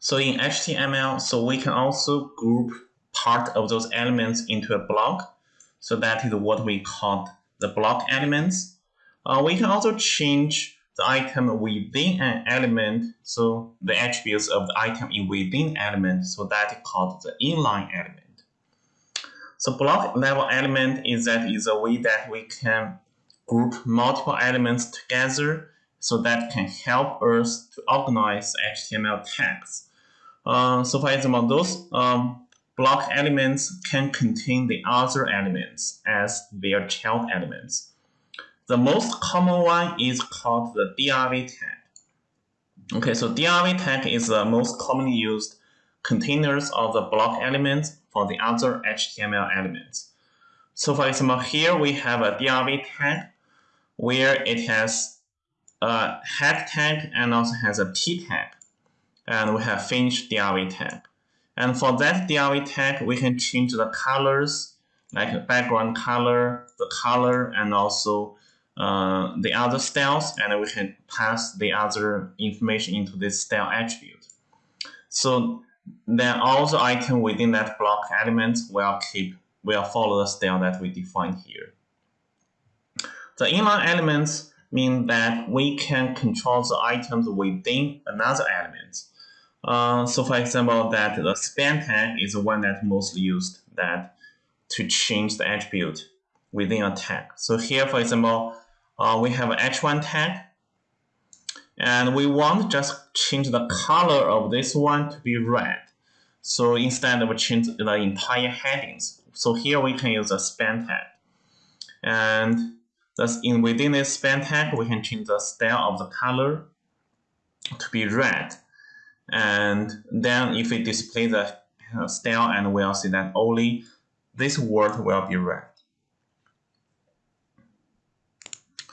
So in HTML, so we can also group part of those elements into a block. So that is what we call the block elements. Uh, we can also change the item within an element, so the attributes of the item in within element, so that is called the inline element. So block level element is that is a way that we can group multiple elements together so that can help us to organize HTML tags. Uh, so for example, those um, block elements can contain the other elements as their child elements. The most common one is called the DRV tag. Okay, so DRV tag is the most commonly used containers of the block elements for the other HTML elements. So for example, here we have a DRV tag where it has a head tag and also has a p tag. And we have finish DRV tag. And for that DRV tag, we can change the colors, like background color, the color, and also uh, the other styles, and we can pass the other information into this style attribute. So then all the items within that block element will keep will follow the style that we define here. The inline elements mean that we can control the items within another element. Uh, so for example, that the span tag is the one that most used that to change the attribute within a tag. So here, for example, uh, we have an h1 tag, and we want just change the color of this one to be red. So instead of change the entire headings. So here we can use a span tag. And thus in within this span tag, we can change the style of the color to be red. And then if we display the style and we'll see that only this word will be red.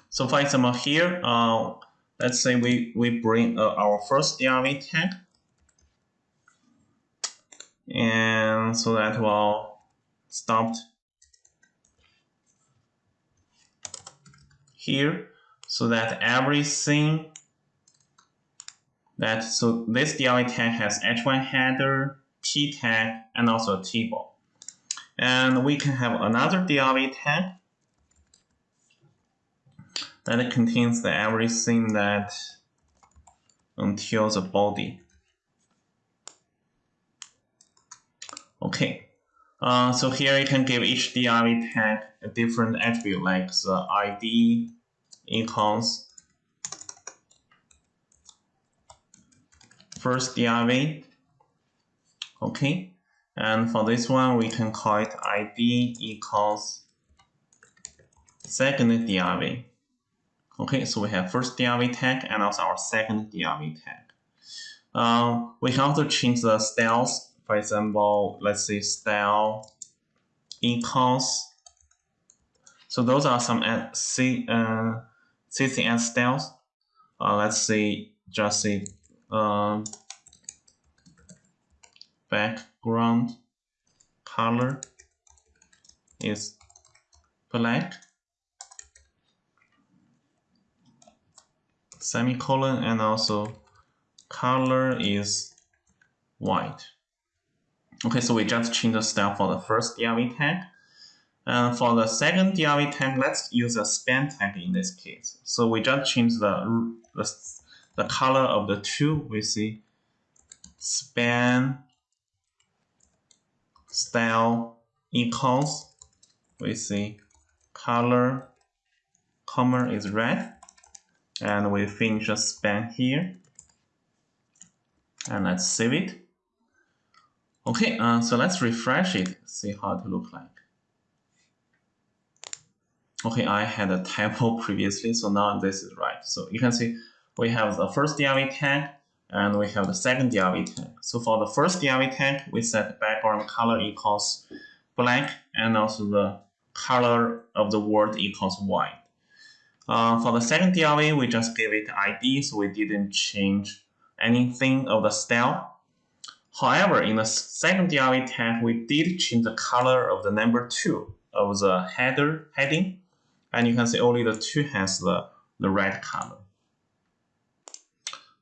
So for example here, uh, let's say we, we bring uh, our first DRV tag and so that will stop here so that everything that so this DRV tag has h1 header, p tag, and also a table. And we can have another DRV tag that contains the everything that until the body. Okay, uh, so here you can give each DRV tag a different attribute like the ID equals first DRV. Okay, and for this one we can call it ID equals second DRV. Okay, so we have first DRV tag and also our second DRV tag. Uh, we can also change the styles for example, let's say style equals. So those are some C, uh, CSS styles. Uh, let's say just say um, background color is black semicolon and also color is white Okay, so we just change the style for the first DRV tag. And for the second DRV tag, let's use a span tag in this case. So we just change the, the, the color of the two. We see span style equals. We see color comma is red. And we finish a span here. And let's save it. Okay, uh, so let's refresh it, see how it look like. Okay, I had a typo previously, so now this is right. So you can see we have the first DRV tag and we have the second DRV tag. So for the first DRV tag, we set background color equals black and also the color of the word equals white. Uh, for the second DRV, we just gave it ID, so we didn't change anything of the style. However, in the second DRV tag, we did change the color of the number 2 of the header heading. And you can see only the 2 has the, the red color.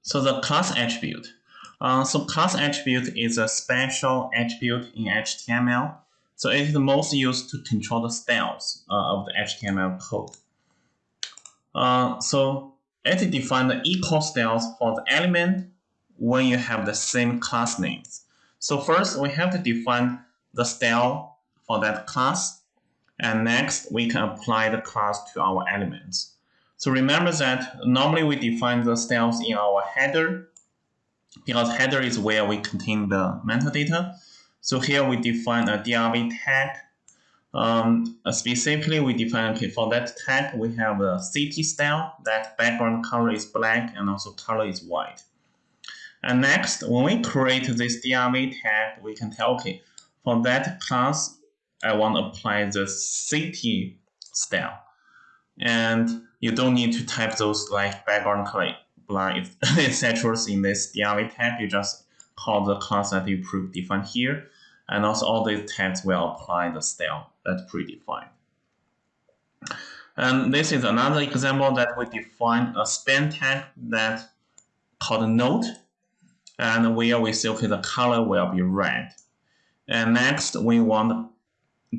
So the class attribute. Uh, so class attribute is a special attribute in HTML. So it is most used to control the styles uh, of the HTML code. Uh, so it defines the equal styles for the element when you have the same class names. So first we have to define the style for that class. And next we can apply the class to our elements. So remember that normally we define the styles in our header because header is where we contain the metadata. So here we define a DRV tag. Um, specifically, we define okay, for that tag we have a city style that background color is black and also color is white. And next, when we create this DRV tag, we can tell okay, for that class, I want to apply the city style. And you don't need to type those like background blind etc. in this DRV tag. You just call the class that you predefined here. And also all these tags will apply the style that's predefined. And this is another example that we define a span tag that called a note and where we say okay the color will be red. And next we want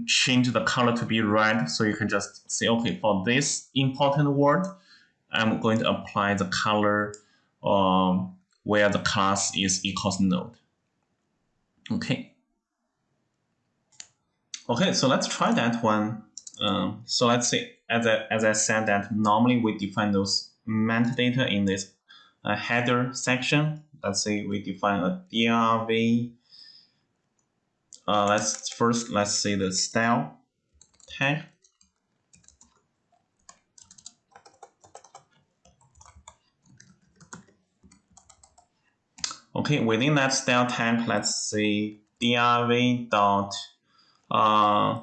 change the color to be red so you can just say okay for this important word I'm going to apply the color um, where the class is equals note. Okay. Okay, so let's try that one. Um, so let's say, as I, as I said that normally we define those metadata in this uh, header section. Let's say we define a DRV. Uh, let's first, let's see the style tag. Okay, within that style tag, let's say drv dot, uh,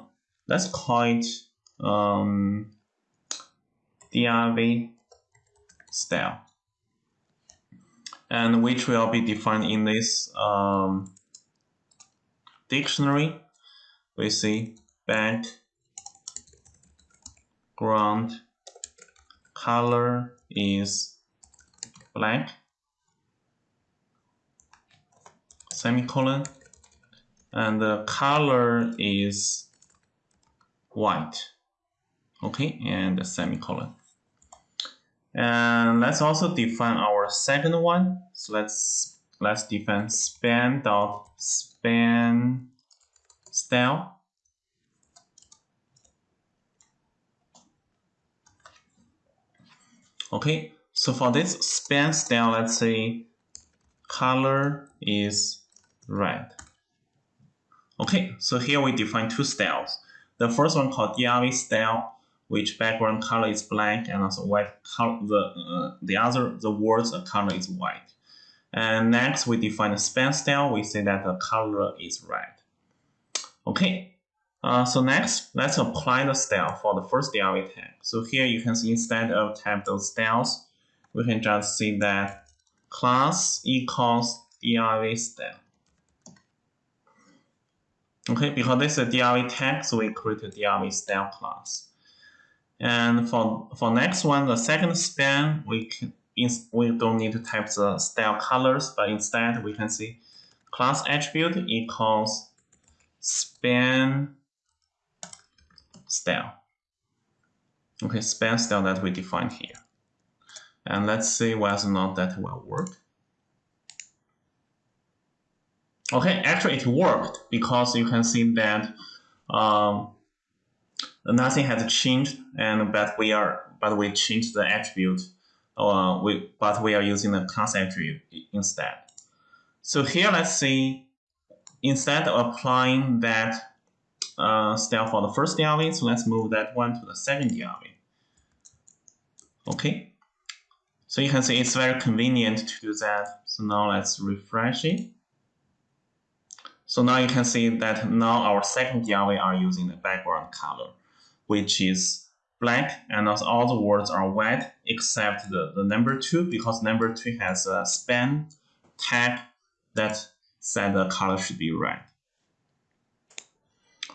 let's call it um, drv style, and which will be defined in this um, dictionary. We see bank. Ground color is black semicolon and the color is white okay and the semicolon and let's also define our second one so let's let's define span dot span style okay so for this span style let's say color is red. Okay, so here we define two styles. The first one called DRV style, which background color is black and also white color. The uh, the other the words color is white. And next we define the span style. We say that the color is red. Okay. Uh, so next, let's apply the style for the first DRV tag. So here you can see instead of type those styles, we can just see that class equals DRV style. Okay, because this is a DRV tag, so we create a DRV style class. And for for next one, the second span, we can we don't need to type the style colors, but instead we can see class attribute equals span style. Okay, span style that we defined here. And let's see whether or not that will work. Okay, actually it worked because you can see that um, nothing has changed and but we are but we changed the attribute uh, we but we are using the class attribute instead. So here let's see instead of applying that uh, style for the first DRV, so let's move that one to the second DRV. Okay, so you can see it's very convenient to do that. So now let's refresh it. So now you can see that now our second DRV are using the background color, which is black and all the words are white except the, the number two because number two has a span tag that said the color should be red.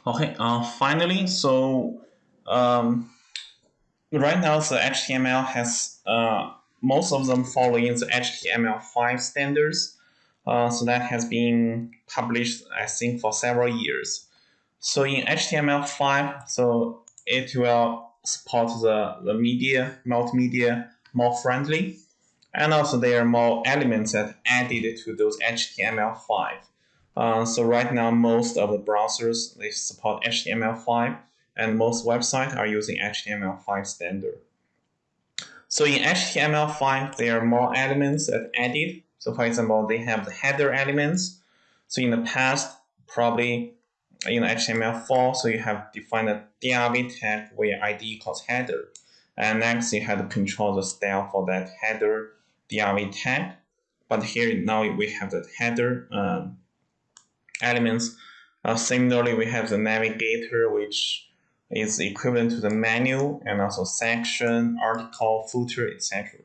Okay, uh, finally, so um, right now the HTML has uh, most of them following the HTML5 standards Uh, so that has been published, I think, for several years. So in HTML5, so it will support the, the media, multimedia more friendly. And also there are more elements that added to those HTML5. Uh, so right now, most of the browsers, they support HTML5 and most websites are using HTML5 standard. So in HTML5, there are more elements that added. So for example, they have the header elements. So in the past, probably in HTML4, so you have defined a div tag where ID equals header. And next, you have to control the style for that header div tag. But here now we have the header um, elements. Uh, similarly, we have the navigator, which is equivalent to the menu and also section, article, footer, etc.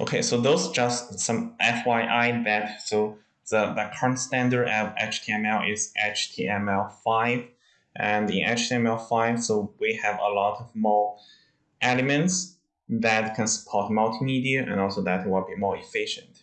Okay, so those just some FYI that so the, the current standard of HTML is HTML5 and in HTML5 so we have a lot of more elements that can support multimedia and also that will be more efficient.